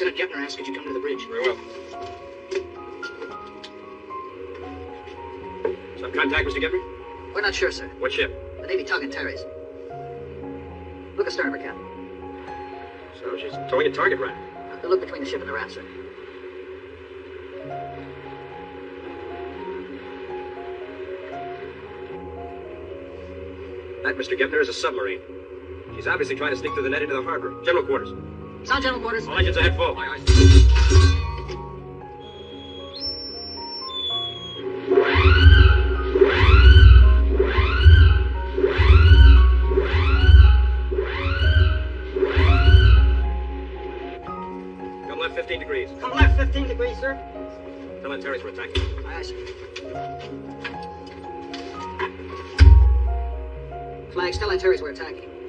Lieutenant Goepner asked could you come to the bridge. Very well. Some contact, Mr. Goepner? We're not sure, sir. What ship? The Navy tug Antares. Look at starboard, Captain. So she's towing a target right. Uh, look between the ship and the raft, sir. That, Mr. Goepner, is a submarine. She's obviously trying to sneak through the net into the harbor. General quarters. Sound general quarters. All engines ahead full. Aye, aye. Come left 15 degrees. Come left 15 degrees, sir. Tell them Terry's we're attacking. Aye, aye, sir. Flags, tell Terry's we're attacking.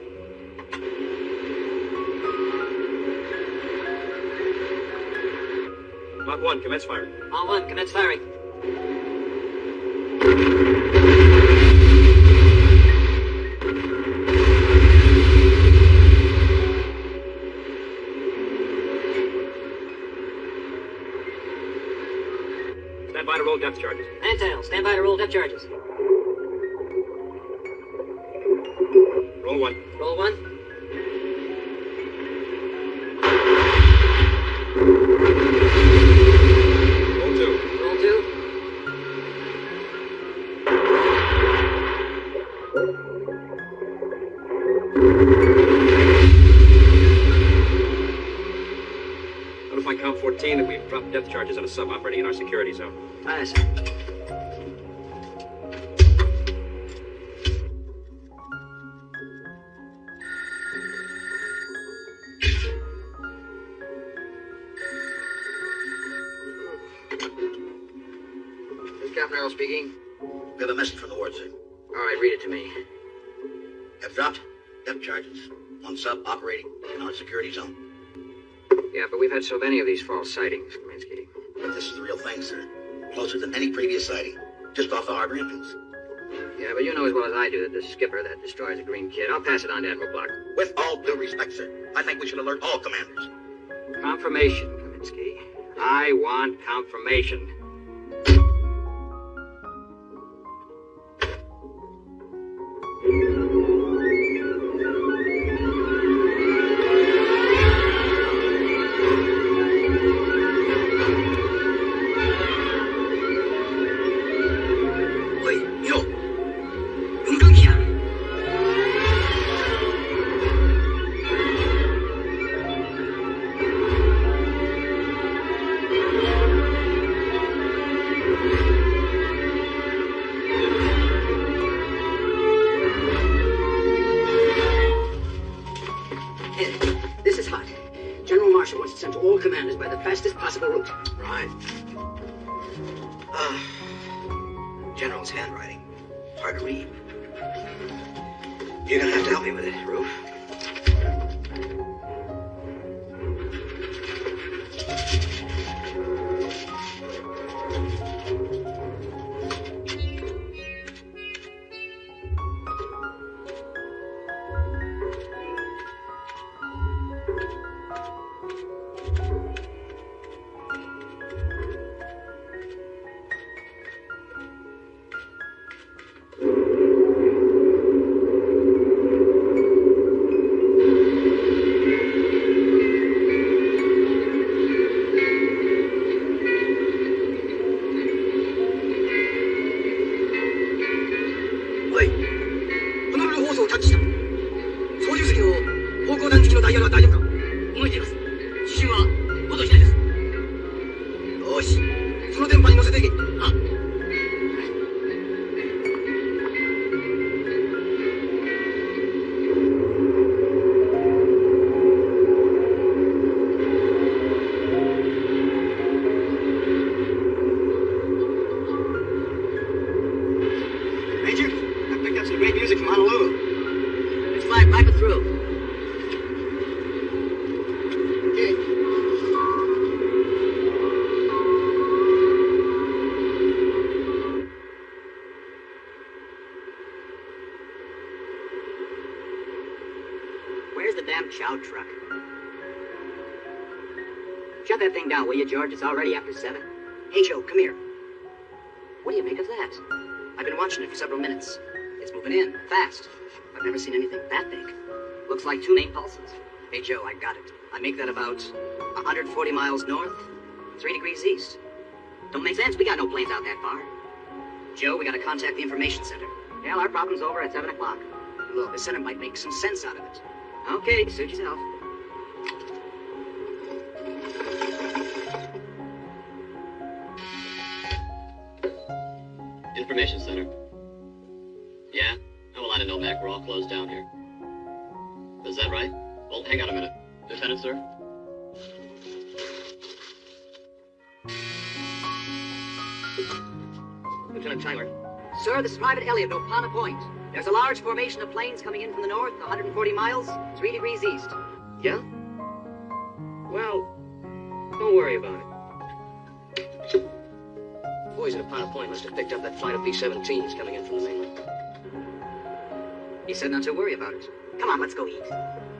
Mach 1, commence firing. On one, commence firing. Stand by to roll depth charges. Fantail, stand by to roll depth charges. Roll 1. Roll one. Notify Com 14 that we've dropped depth charges on a sub operating in our security zone. Aye, aye, sir. Is Captain Earle speaking. We have a message from the Ward, sir. All right, read it to me. Have dropped depth charges on sub operating in our security zone. Yeah, but we've had so many of these false sightings, Kaminsky. This is the real thing, sir. Closer than any previous sighting. Just off the harbor entrance. Yeah, but you know as well as I do that the skipper that destroys a green kid. I'll pass it on to Admiral Bloch. With all due respect, sir, I think we should alert all commanders. Confirmation, Kaminsky. I want confirmation. This is hot. General Marshall wants it sent to all commanders by the fastest possible route. Right. Ah. General's handwriting. Hard to read. You're gonna have to help me with it, Roof. Shut that thing down, will you, George? It's already after seven. Hey, Joe, come here. What do you make of that? I've been watching it for several minutes. It's moving in, fast. I've never seen anything that big. Looks like two main pulses. Hey, Joe, I got it. I make that about 140 miles north, 3 degrees east. Don't make sense. We got no planes out that far. Joe, we gotta contact the information center. Well, our problem's over at 7 o'clock. Look, the center might make some sense out of it. Okay, suit yourself. Information center. Yeah? Oh, well, I know, Mac. We're all closed down here. Is that right? Well, hang on a minute. Lieutenant, sir? Lieutenant Tyler. Sir, this is Private Elliott of Opana Point. There's a large formation of planes coming in from the north, 140 miles, 3 degrees east. Yeah? Well, don't worry about it. Boys at Opana Point must have picked up that flight of B-17s coming in from the mainland. He said not to worry about it. Come on, let's go eat. ။